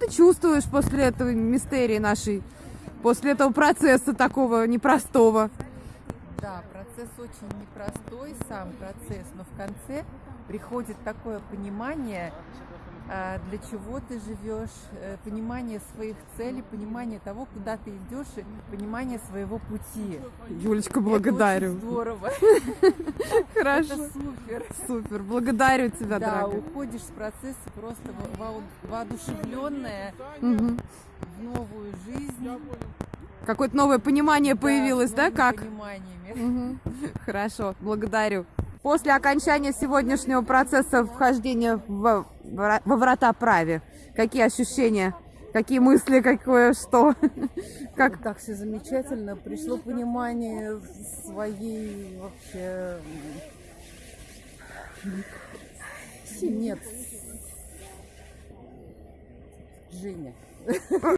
ты чувствуешь после этого мистерии нашей, после этого процесса такого непростого? Да, процесс очень непростой, сам процесс, но в конце приходит такое понимание, для чего ты живешь, э, понимание своих целей, понимание того, куда ты идешь, и понимание своего пути. Юлечка, Это благодарю. очень здорово. Хорошо. Это супер. Супер, благодарю тебя, Да, дорогая. уходишь с процесса просто во- во- воодушевленная Мгм. в новую жизнь. Какое-то новое понимание появилось, с да, как? пониманиями. Мгм. Хорошо, благодарю. После окончания сегодняшнего процесса вхождения во, вра- во врата праве, какие ощущения, какие мысли, какое что? Как Так все замечательно. Пришло понимание своей вообще... Нет. Женя.